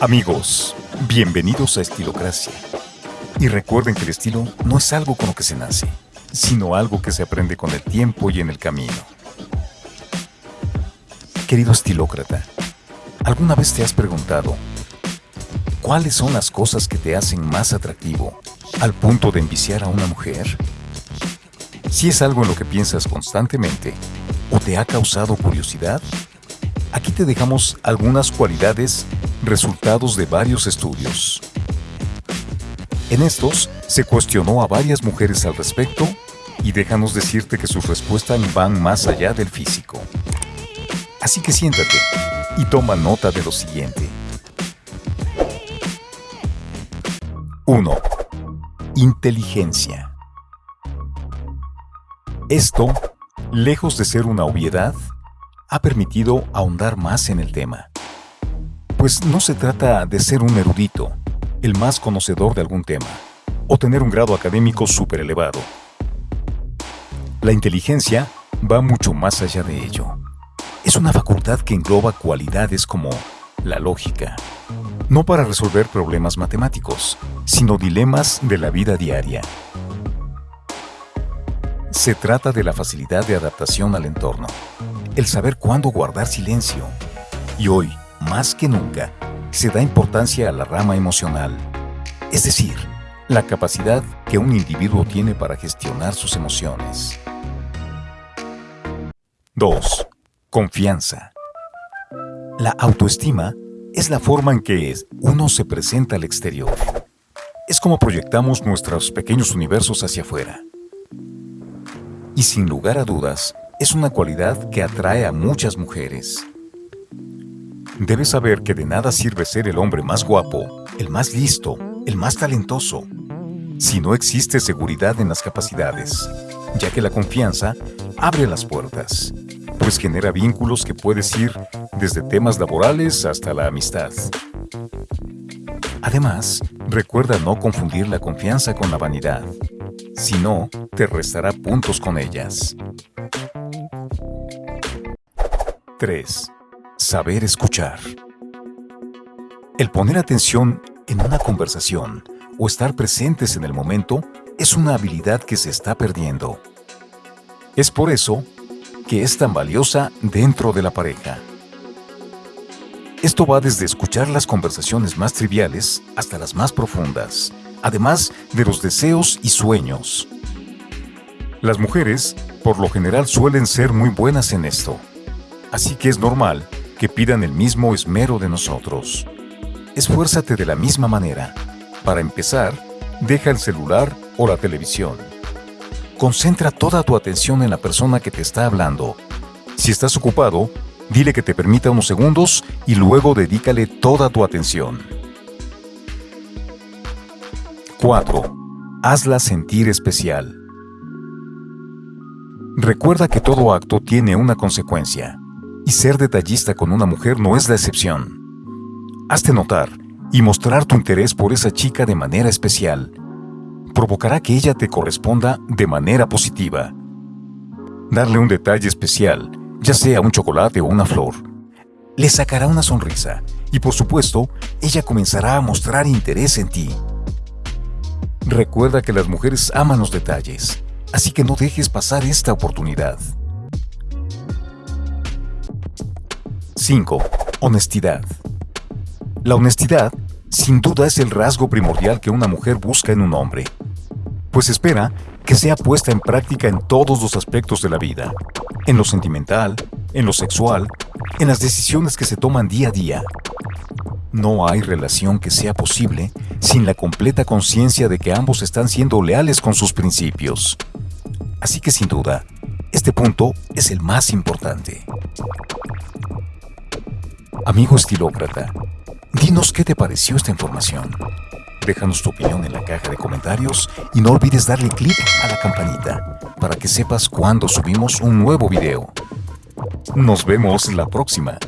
Amigos, bienvenidos a Estilocracia. Y recuerden que el estilo no es algo con lo que se nace, sino algo que se aprende con el tiempo y en el camino. Querido estilócrata, ¿alguna vez te has preguntado cuáles son las cosas que te hacen más atractivo al punto de enviciar a una mujer? Si es algo en lo que piensas constantemente o te ha causado curiosidad, aquí te dejamos algunas cualidades resultados de varios estudios. En estos, se cuestionó a varias mujeres al respecto y déjanos decirte que sus respuestas van más allá del físico. Así que siéntate y toma nota de lo siguiente. 1. Inteligencia. Esto, lejos de ser una obviedad, ha permitido ahondar más en el tema. Pues no se trata de ser un erudito, el más conocedor de algún tema, o tener un grado académico súper elevado. La inteligencia va mucho más allá de ello. Es una facultad que engloba cualidades como la lógica, no para resolver problemas matemáticos, sino dilemas de la vida diaria. Se trata de la facilidad de adaptación al entorno, el saber cuándo guardar silencio. Y hoy, más que nunca, se da importancia a la rama emocional, es decir, la capacidad que un individuo tiene para gestionar sus emociones. 2. Confianza. La autoestima es la forma en que uno se presenta al exterior. Es como proyectamos nuestros pequeños universos hacia afuera. Y sin lugar a dudas, es una cualidad que atrae a muchas mujeres. Debes saber que de nada sirve ser el hombre más guapo, el más listo, el más talentoso, si no existe seguridad en las capacidades, ya que la confianza abre las puertas, pues genera vínculos que puedes ir desde temas laborales hasta la amistad. Además, recuerda no confundir la confianza con la vanidad, si no, te restará puntos con ellas. 3 Saber escuchar. El poner atención en una conversación o estar presentes en el momento es una habilidad que se está perdiendo. Es por eso que es tan valiosa dentro de la pareja. Esto va desde escuchar las conversaciones más triviales hasta las más profundas, además de los deseos y sueños. Las mujeres, por lo general, suelen ser muy buenas en esto, así que es normal que pidan el mismo esmero de nosotros. Esfuérzate de la misma manera. Para empezar, deja el celular o la televisión. Concentra toda tu atención en la persona que te está hablando. Si estás ocupado, dile que te permita unos segundos y luego dedícale toda tu atención. 4. Hazla sentir especial. Recuerda que todo acto tiene una consecuencia. Y ser detallista con una mujer no es la excepción. Hazte notar y mostrar tu interés por esa chica de manera especial. Provocará que ella te corresponda de manera positiva. Darle un detalle especial, ya sea un chocolate o una flor, le sacará una sonrisa y por supuesto, ella comenzará a mostrar interés en ti. Recuerda que las mujeres aman los detalles, así que no dejes pasar esta oportunidad. 5. Honestidad. La honestidad, sin duda, es el rasgo primordial que una mujer busca en un hombre, pues espera que sea puesta en práctica en todos los aspectos de la vida, en lo sentimental, en lo sexual, en las decisiones que se toman día a día. No hay relación que sea posible sin la completa conciencia de que ambos están siendo leales con sus principios. Así que sin duda, este punto es el más importante. Amigo estilócrata, dinos qué te pareció esta información. Déjanos tu opinión en la caja de comentarios y no olvides darle clic a la campanita para que sepas cuando subimos un nuevo video. Nos vemos la próxima.